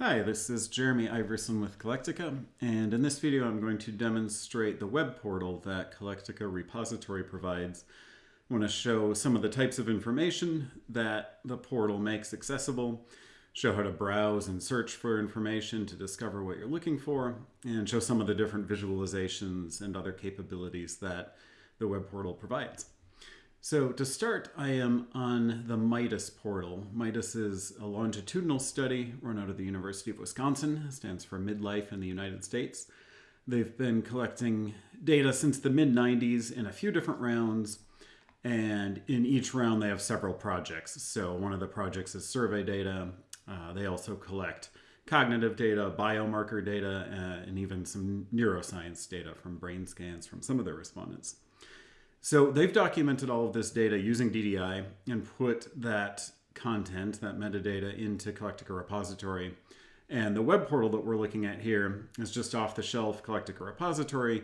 Hi, this is Jeremy Iverson with Colectica, and in this video I'm going to demonstrate the web portal that Colectica repository provides. I want to show some of the types of information that the portal makes accessible, show how to browse and search for information to discover what you're looking for, and show some of the different visualizations and other capabilities that the web portal provides. So to start, I am on the MIDUS portal. MIDUS is a longitudinal study run out of the University of Wisconsin, stands for Midlife in the United States. They've been collecting data since the mid-90s in a few different rounds, and in each round they have several projects. So one of the projects is survey data. Uh, they also collect cognitive data, biomarker data, uh, and even some neuroscience data from brain scans from some of their respondents. So they've documented all of this data using DDI and put that content, that metadata, into Colectica repository. And the web portal that we're looking at here is just off the shelf Colectica repository,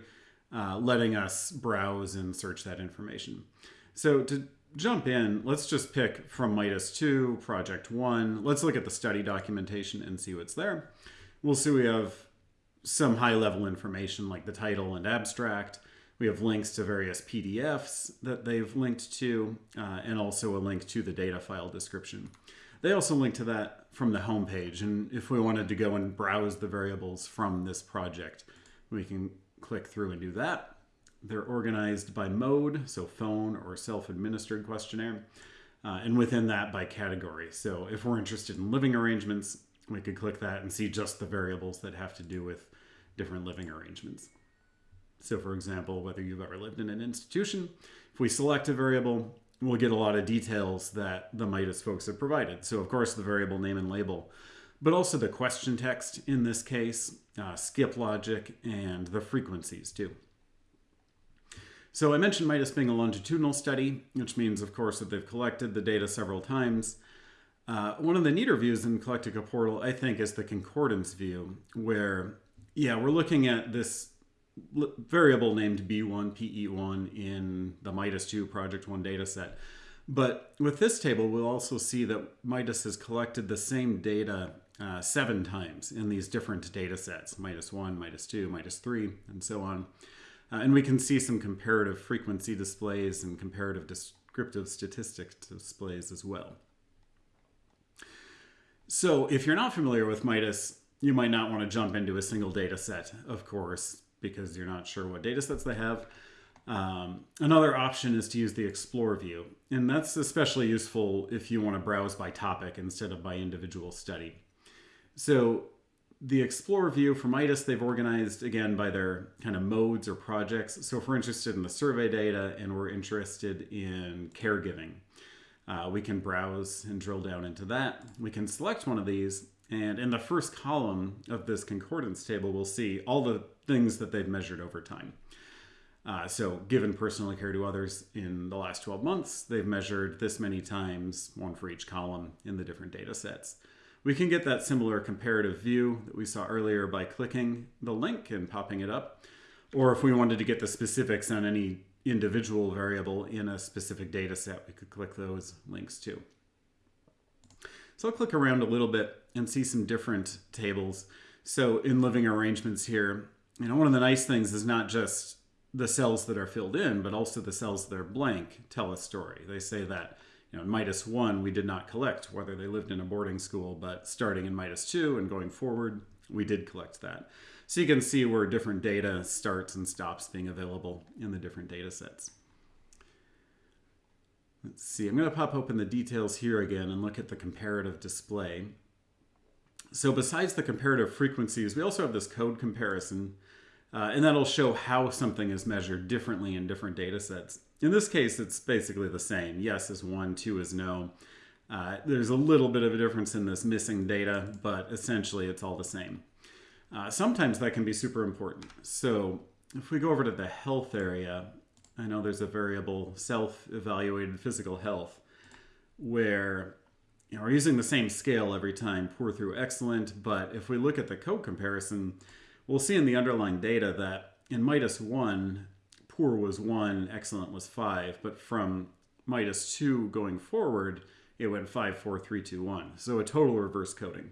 uh, letting us browse and search that information. So to jump in, let's just pick from MIDUS 2, Project 1. Let's look at the study documentation and see what's there. We'll see we have some high level information like the title and abstract, we have links to various PDFs that they've linked to, uh, and also a link to the data file description. They also link to that from the home page, and if we wanted to go and browse the variables from this project, we can click through and do that. They're organized by mode, so phone or self-administered questionnaire, uh, and within that by category. So if we're interested in living arrangements, we could click that and see just the variables that have to do with different living arrangements. So for example, whether you've ever lived in an institution, if we select a variable, we'll get a lot of details that the MIDUS folks have provided. So of course the variable name and label, but also the question text in this case, uh, skip logic, and the frequencies too. So I mentioned MIDUS being a longitudinal study, which means of course that they've collected the data several times. Uh, one of the neater views in Colectica Portal, I think, is the concordance view, where, yeah, we're looking at this variable named B1, PE1 in the MIDUS 2 Project 1 dataset. But with this table, we'll also see that MIDUS has collected the same data uh, seven times in these different data sets, MIDUS 1, MIDUS 2, MIDUS 3, and so on. Uh, and we can see some comparative frequency displays and comparative descriptive statistic displays as well. So if you're not familiar with MIDUS, you might not want to jump into a single data set, of course because you're not sure what data sets they have. Um, another option is to use the Explore view, and that's especially useful if you want to browse by topic instead of by individual study. So the Explore view for MIDUS, they've organized again by their kind of modes or projects. So if we're interested in the survey data and we're interested in caregiving, uh, we can browse and drill down into that. We can select one of these and in the first column of this concordance table, we'll see all the things that they've measured over time. Uh, so given personal care to others in the last 12 months, they've measured this many times, one for each column in the different data sets. We can get that similar comparative view that we saw earlier by clicking the link and popping it up. Or if we wanted to get the specifics on any individual variable in a specific data set, we could click those links too. So I'll click around a little bit and see some different tables. So in living arrangements here, you know, one of the nice things is not just the cells that are filled in, but also the cells that are blank tell a story. They say that, you know, in MIDUS 1, we did not collect whether they lived in a boarding school, but starting in MIDUS 2 and going forward, we did collect that. So you can see where different data starts and stops being available in the different data sets. Let's see, I'm going to pop open the details here again and look at the comparative display. So besides the comparative frequencies, we also have this code comparison, uh, and that'll show how something is measured differently in different data sets. In this case, it's basically the same. Yes is one, two is no. Uh, there's a little bit of a difference in this missing data, but essentially it's all the same. Uh, sometimes that can be super important. So if we go over to the health area, I know there's a variable self-evaluated physical health where you know, we're using the same scale every time, poor through excellent, but if we look at the code comparison, we'll see in the underlying data that in MIDUS 1, poor was 1, excellent was 5, but from MIDUS 2 going forward, it went 5, 4, 3, 2, 1. So a total reverse coding.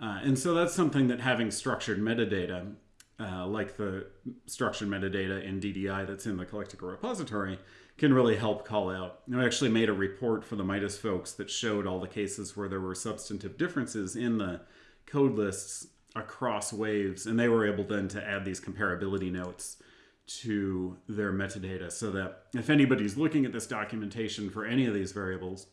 Uh, and so that's something that having structured metadata, uh, like the structured metadata in DDI that's in the Colectica repository, can really help call out. I actually made a report for the MIDUS folks that showed all the cases where there were substantive differences in the code lists across waves, and they were able then to add these comparability notes to their metadata so that if anybody's looking at this documentation for any of these variables,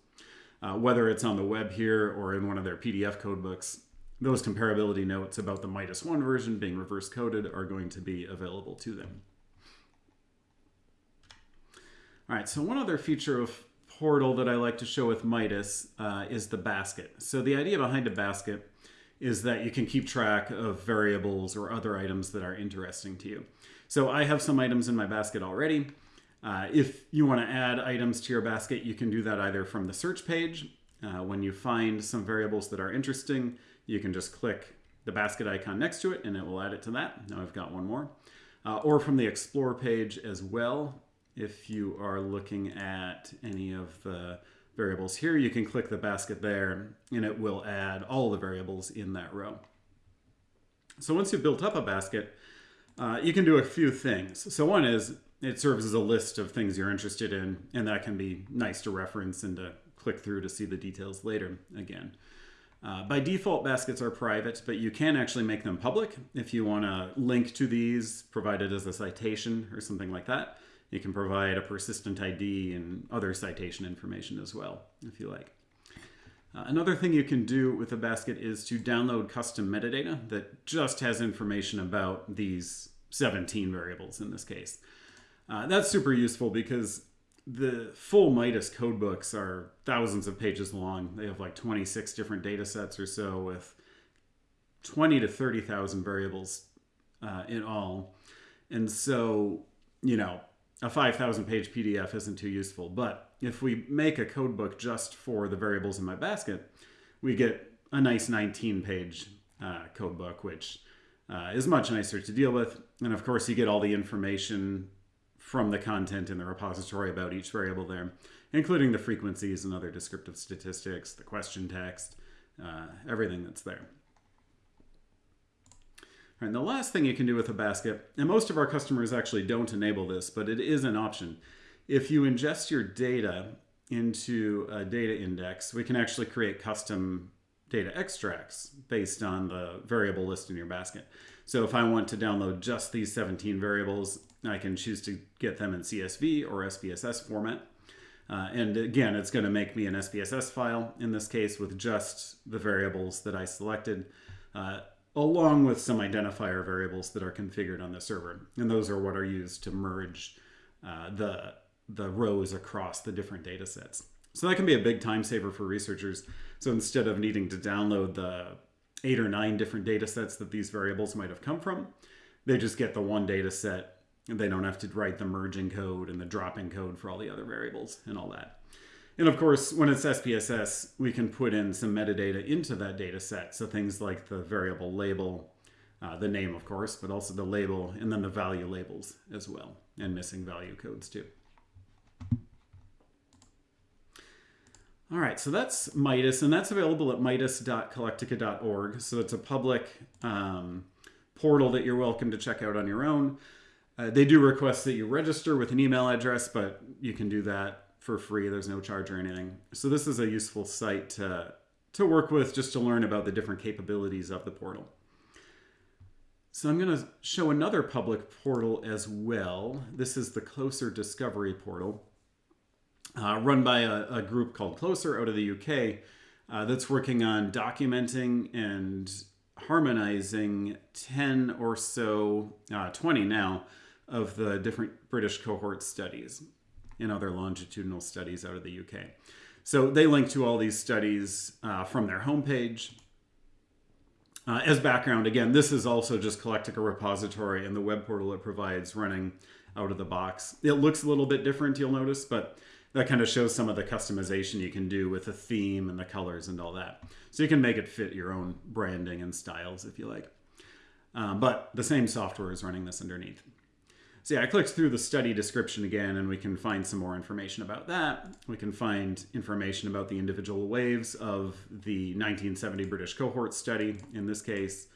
uh, whether it's on the web here or in one of their PDF codebooks, those comparability notes about the MIDUS 1 version being reverse coded are going to be available to them. All right, so one other feature of Portal that I like to show with MIDUS uh, is the basket. So the idea behind a basket is that you can keep track of variables or other items that are interesting to you. So I have some items in my basket already. Uh, if you want to add items to your basket, you can do that either from the search page. Uh, when you find some variables that are interesting, you can just click the basket icon next to it and it will add it to that. Now I've got one more. Uh, or from the Explore page as well. If you are looking at any of the variables here, you can click the basket there and it will add all the variables in that row. So once you've built up a basket, uh, you can do a few things. So one is it serves as a list of things you're interested in, and that can be nice to reference and to click through to see the details later again. Uh, by default, baskets are private, but you can actually make them public if you want to link to these provided as a citation or something like that. You can provide a persistent ID and other citation information as well, if you like. Uh, another thing you can do with a basket is to download custom metadata that just has information about these 17 variables in this case. Uh, that's super useful because the full MIDUS codebooks are thousands of pages long. They have like 26 different data sets or so with 20 to 30,000 variables uh, in all. And so, you know, a 5,000 page PDF isn't too useful. But if we make a code book just for the variables in my basket, we get a nice 19 page uh, code book, which uh, is much nicer to deal with. And of course, you get all the information from the content in the repository about each variable there, including the frequencies and other descriptive statistics, the question text, uh, everything that's there. And the last thing you can do with a basket, and most of our customers actually don't enable this, but it is an option. If you ingest your data into a data index, we can actually create custom data extracts based on the variable list in your basket. So if I want to download just these 17 variables, I can choose to get them in CSV or SPSS format. Uh, and again, it's going to make me an SPSS file in this case with just the variables that I selected. Uh, along with some identifier variables that are configured on the server. And those are what are used to merge uh, the, the rows across the different data sets. So that can be a big time saver for researchers. So instead of needing to download the eight or nine different data sets that these variables might have come from, they just get the one data set and they don't have to write the merging code and the dropping code for all the other variables and all that. And of course, when it's SPSS, we can put in some metadata into that data set. So things like the variable label, uh, the name, of course, but also the label, and then the value labels as well, and missing value codes too. All right, so that's MIDUS, and that's available at midus.colectica.org. So it's a public um, portal that you're welcome to check out on your own. Uh, they do request that you register with an email address, but you can do that for free. There's no charge or anything. So this is a useful site to, to work with just to learn about the different capabilities of the portal. So I'm going to show another public portal as well. This is the Closer Discovery Portal, uh, run by a, a, group called Closer out of the UK uh, that's working on documenting and harmonizing 10 or so, uh, 20 now, of the different British cohort studies and other longitudinal studies out of the UK. So they link to all these studies uh, from their homepage. Uh, as background, again, this is also just Colectica repository and the web portal it provides running out of the box. It looks a little bit different, you'll notice, but that kind of shows some of the customization you can do with the theme and the colors and all that. So you can make it fit your own branding and styles if you like. Um, but the same software is running this underneath. So yeah, I clicked through the study description again and we can find some more information about that. We can find information about the individual waves of the 1970 British cohort study in this case.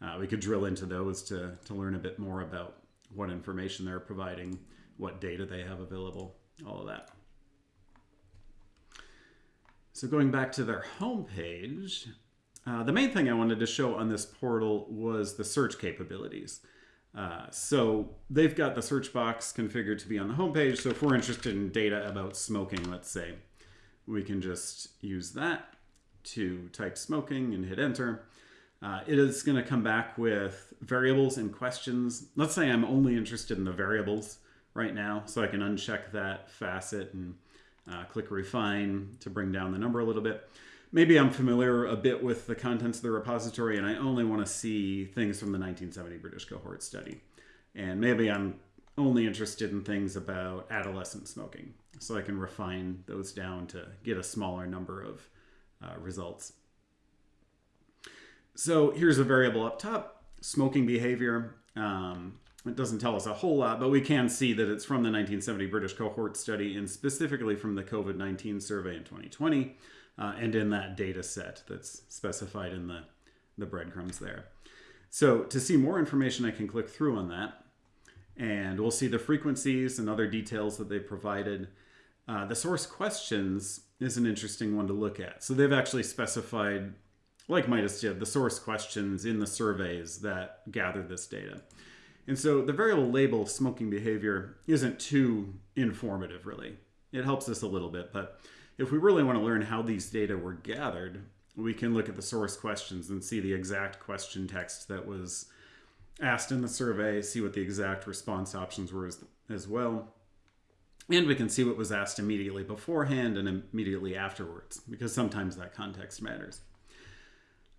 Uh, we could drill into those to, to learn a bit more about what information they're providing, what data they have available, all of that. So going back to their homepage, uh, the main thing I wanted to show on this portal was the search capabilities. Uh, so they've got the search box configured to be on the homepage. So if we're interested in data about smoking, let's say, we can just use that to type smoking and hit enter. Uh, it is going to come back with variables and questions. Let's say I'm only interested in the variables right now, so I can uncheck that facet and uh, click refine to bring down the number a little bit maybe I'm familiar a bit with the contents of the repository and I only want to see things from the 1970 British cohort study. And maybe I'm only interested in things about adolescent smoking. So I can refine those down to get a smaller number of uh, results. So here's a variable up top, smoking behavior. Um, it doesn't tell us a whole lot, but we can see that it's from the 1970 British cohort study and specifically from the COVID-19 survey in 2020 uh, and in that data set that's specified in the, the breadcrumbs there. So to see more information, I can click through on that and we'll see the frequencies and other details that they provided. Uh, the source questions is an interesting one to look at. So they've actually specified, like MIDUS did, the source questions in the surveys that gather this data. And so the variable label smoking behavior isn't too informative, really. It helps us a little bit, but if we really want to learn how these data were gathered, we can look at the source questions and see the exact question text that was asked in the survey, see what the exact response options were as, as well. And we can see what was asked immediately beforehand and immediately afterwards, because sometimes that context matters.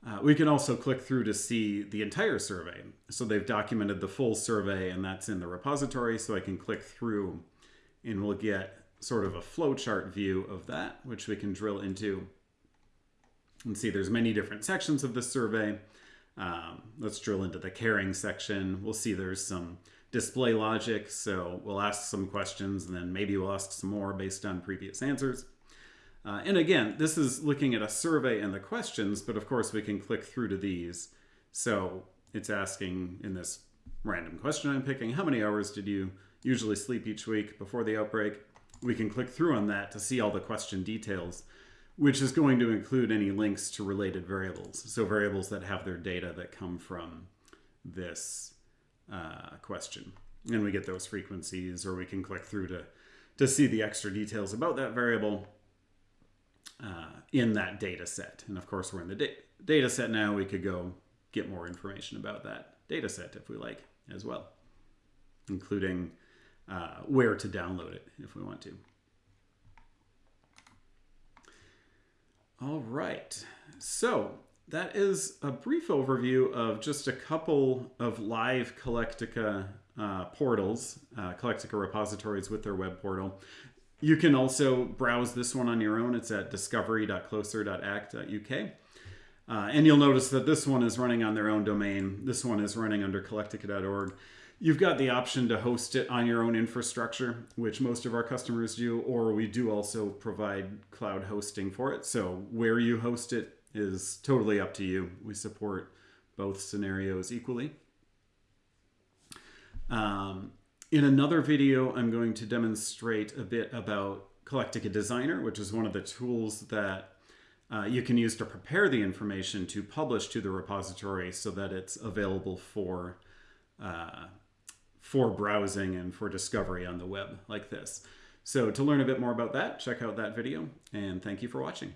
Uh, we can also click through to see the entire survey. So they've documented the full survey and that's in the repository. So I can click through and we'll get sort of a flowchart view of that, which we can drill into and see there's many different sections of the survey. Um, let's drill into the caring section. We'll see there's some display logic. So we'll ask some questions and then maybe we'll ask some more based on previous answers. Uh, and again, this is looking at a survey and the questions, but of course we can click through to these. So it's asking in this random question I'm picking, how many hours did you usually sleep each week before the outbreak? We can click through on that to see all the question details, which is going to include any links to related variables. So variables that have their data that come from this uh, question. And we get those frequencies, or we can click through to, to see the extra details about that variable uh, in that data set. And of course, we're in the da data set now. We could go get more information about that data set if we like as well, including uh, where to download it if we want to. All right, so that is a brief overview of just a couple of live Colectica uh, portals, uh, Colectica repositories with their web portal. You can also browse this one on your own. It's at discovery.closer.ac.uk. Uh, and you'll notice that this one is running on their own domain. This one is running under colectica.org. You've got the option to host it on your own infrastructure, which most of our customers do, or we do also provide cloud hosting for it. So where you host it is totally up to you. We support both scenarios equally. Um, in another video, I'm going to demonstrate a bit about Colectica Designer, which is one of the tools that uh, you can use to prepare the information to publish to the repository so that it's available for uh, for browsing and for discovery on the web like this. So to learn a bit more about that, check out that video and thank you for watching.